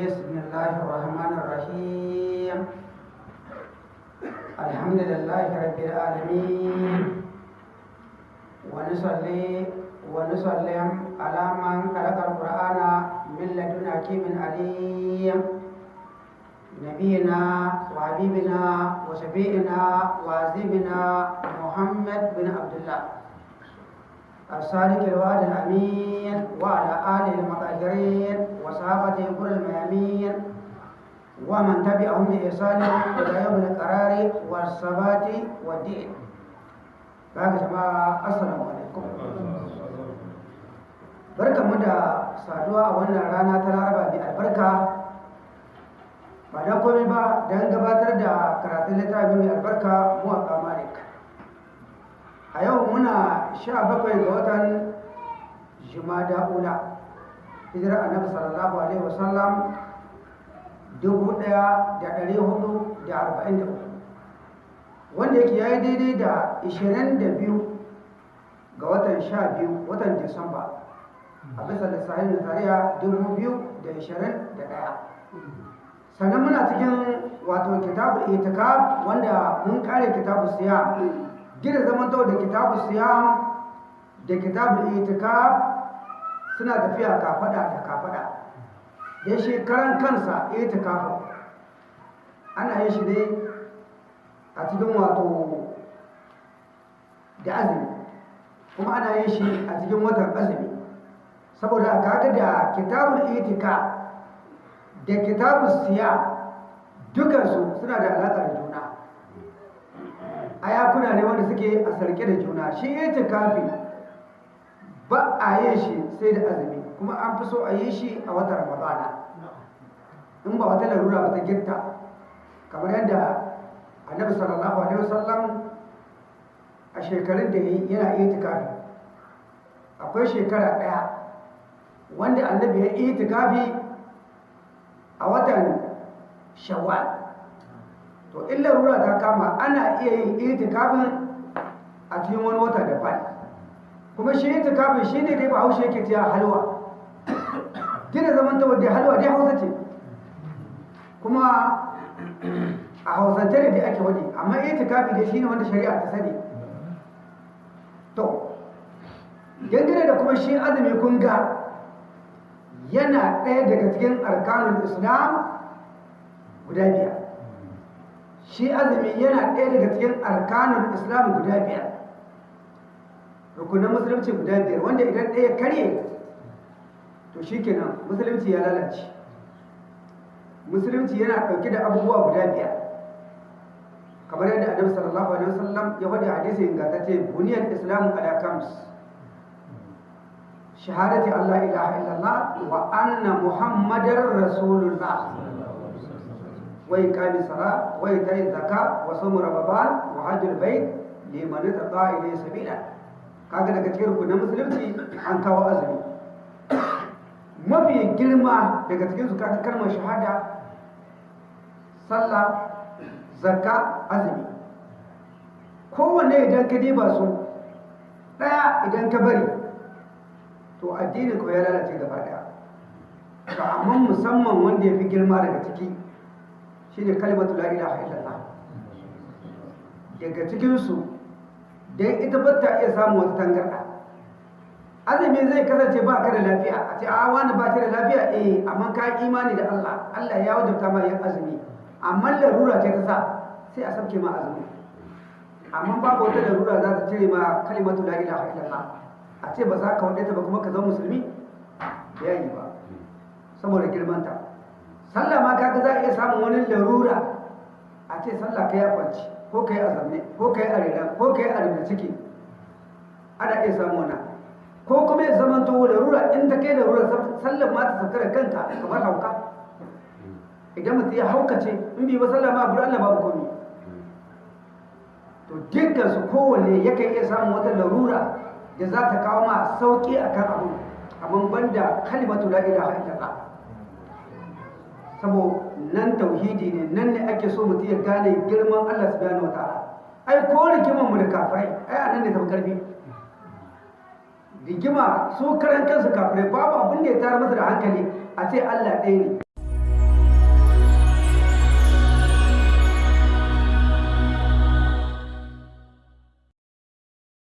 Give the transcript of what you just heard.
بسم الله الرحمن الرحيم الحمد لله رب العالمين ونصلي ونسلم على من خلق القرآن من لدن حكيم عليم نبينا وحبيبنا وشفيعنا وعزيمنا محمد بن عبد الله الصادق الوعد الأمين وعلى آله المطهرين وصحابته كل الميامين ومن تبعهم بإحسان إلى يوم القرار والثبات والدين بعد جماعة السلام عليكم barka mu da saduwa a wannan rana ta laraba mai albarka ba don komai ba don gabatar da karatun littafi mai albarka muwaƙa malik a yau muna sha bakwai ga watan jumada ula hijirar annabi sallallahu alaihi wasallam dubu ɗaya da ɗari huɗu da arba'in da uku. Wanda yake ya yi daidai da ishirin da biyu ga watan sha biyu watan disamba. A bisa lissahin nasariya dubu biyu da ishirin da ɗaya. Sannan muna cikin wato kitabu itikaf wanda mun kare kitabu siya gina zaman da kitabu siyam da kitabu itikaf suna tafiya kafada da kafada da shi karan kansa itikafin ana yin shi ne a cikin wato da azumi. Kuma ana yin shi a cikin watan azumi. Saboda kaga da kitabul itikaf da kitabul siyam dukansu suna da alaƙa da juna. Ayakuna ne wanda suke a sarke da juna. Shi itikafi ba a yin shi sai da azumi kuma an fi so a yi shi a watan ramadana. In ba wata larura ba ta girta kamar yadda annabi sallallahu alaihi wasallam a shekarun da yana itikafi. Akwai shekara ɗaya wanda annabi ya itikafi a watan shawwal. To in larura ta kama ana iya yin itikafin a cikin wani wata daban. Kuma shi itikafin shi ne dai ba haushe yake tiya halwa. Gina zaman ta wadda halwa dai hausa ce. Kuma a hausance ne dai ake wadi amma itikafi dai shi ne wanda shari'a ta sani. To dangane da kuma shi azumi kun ga yana ɗaya daga cikin arkanun islam guda biyar. Shi azumi yana ɗaya daga cikin arkanun islam guda biyar. rukunan musulunci guda biyar wanda idan ɗaya karye to shi kenan musulunci ya lalace. Musulunci yana ɗauke da abubuwa guda biyar. Kamar yadda annabi sallallahu alaihi wasallam ya faɗi hadisi ingantacce buniyar islamu ala kams shahadati Allah ilaha illallah wa anna muhammadar rasulullah. Wai kami sara wai tayin zaka wa sumu ramadan wa hajjul bait liman tata ilayhi sabila. Kaga daga cikin rukunin musulunci an kawo azumi. Mafi girma daga cikin su kaga kalmar shahada sallah zakka azumi. Kowanne idan ka diba su ɗaya idan ka bari to addinin ko ya lalace gaba ɗaya. To amma musamman wanda ya fi girma daga ciki shi ne kalimatu la ilaha illallah. Daga cikinsu don ita ba ta iya samun wata tangarɗa. Azumi zai kasance ba ka da lafiya. A ce a wani ba da lafiya? Eh amma ka imani da Allah. Allah ya wajabta ma yin azumi. Amma larura ce ta sa sai a sabke ma azumi. Amma babu wata larura za ta cire ma kalimatu la ilaha illallah. A ce ba za ka wadda ta ba kuma ka zama musulmi? Ya yi ba. Saboda girmanta. Sallah ma kaga za a iya samun wani larura a ce sallah ka ya kwanci ko ka yi azamne ko ka yi arena ko ka yi arena ciki ana iya samu wannan. Ko kuma ya zama to larura in ta kai larura sallah ma ta sauka da kanta kamar hauka. Idan mutum ya haukace in bi ba sallah ma gudu Allah babu komi. To dukkan su kowanne yakan iya samun wata larura da za ta kawo ma sauƙi akan abu abin banda kalimatu la ilaha illallah. Sabo nan tauhidi ne nan ne ake so mutum ya gane girman Allah subhanahu wataala ai ko rigiman mu da kafirai ai a nan ne tafi ƙarfi rigima su karan kansu kafirai babu abin da ya tara masa da hankali a ce Allah ɗaya ne.